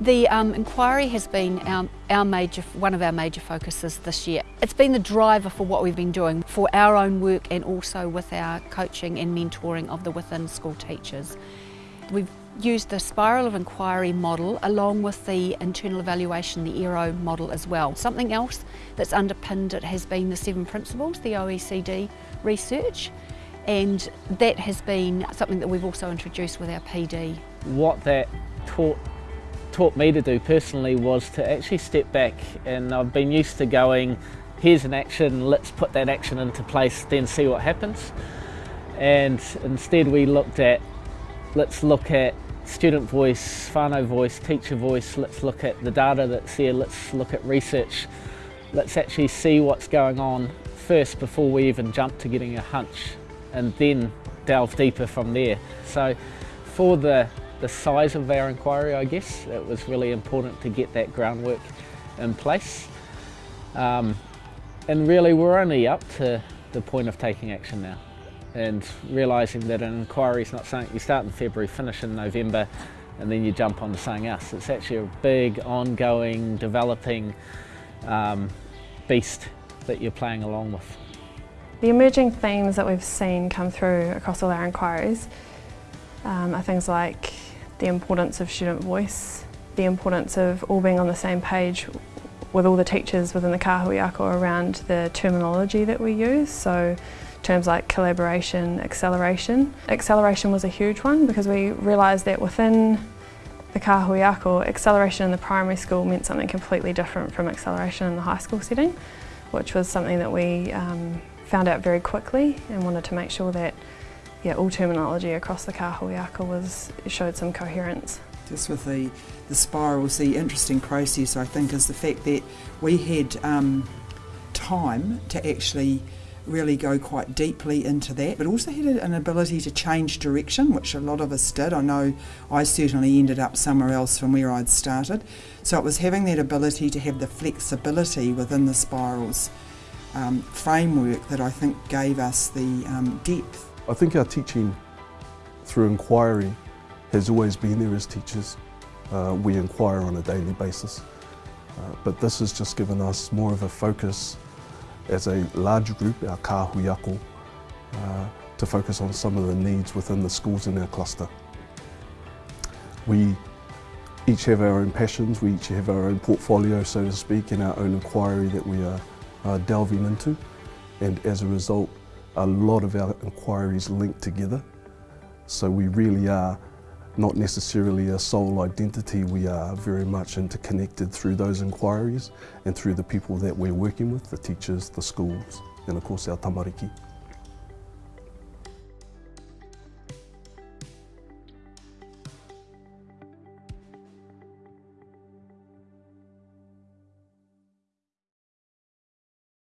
The um, inquiry has been our, our major, one of our major focuses this year. It's been the driver for what we've been doing for our own work and also with our coaching and mentoring of the within school teachers. We've used the spiral of inquiry model along with the internal evaluation, the ERO model as well. Something else that's underpinned it has been the seven principles, the OECD research, and that has been something that we've also introduced with our PD. What that taught taught me to do personally was to actually step back and I've been used to going here's an action let's put that action into place then see what happens and instead we looked at let's look at student voice, whānau voice, teacher voice, let's look at the data that's there, let's look at research, let's actually see what's going on first before we even jump to getting a hunch and then delve deeper from there. So for the the size of our inquiry, I guess. It was really important to get that groundwork in place. Um, and really we're only up to the point of taking action now and realising that an inquiry is not something you start in February, finish in November and then you jump on to something else. It's actually a big, ongoing, developing um, beast that you're playing along with. The emerging themes that we've seen come through across all our inquiries um, are things like the importance of student voice, the importance of all being on the same page with all the teachers within the Kahui around the terminology that we use. So terms like collaboration, acceleration. Acceleration was a huge one because we realised that within the Kahui acceleration in the primary school meant something completely different from acceleration in the high school setting, which was something that we um, found out very quickly and wanted to make sure that yeah, all terminology across the kahuiako was showed some coherence. Just with the, the spirals, the interesting process I think is the fact that we had um, time to actually really go quite deeply into that, but also had an ability to change direction, which a lot of us did. I know I certainly ended up somewhere else from where I'd started. So it was having that ability to have the flexibility within the spirals um, framework that I think gave us the um, depth. I think our teaching through inquiry has always been there as teachers. Uh, we inquire on a daily basis. Uh, but this has just given us more of a focus as a large group, our kahuiako, uh, to focus on some of the needs within the schools in our cluster. We each have our own passions, we each have our own portfolio, so to speak, and our own inquiry that we are, are delving into. And as a result, a lot of our inquiries linked together. So we really are not necessarily a sole identity, we are very much interconnected through those inquiries and through the people that we're working with, the teachers, the schools, and of course our tamariki.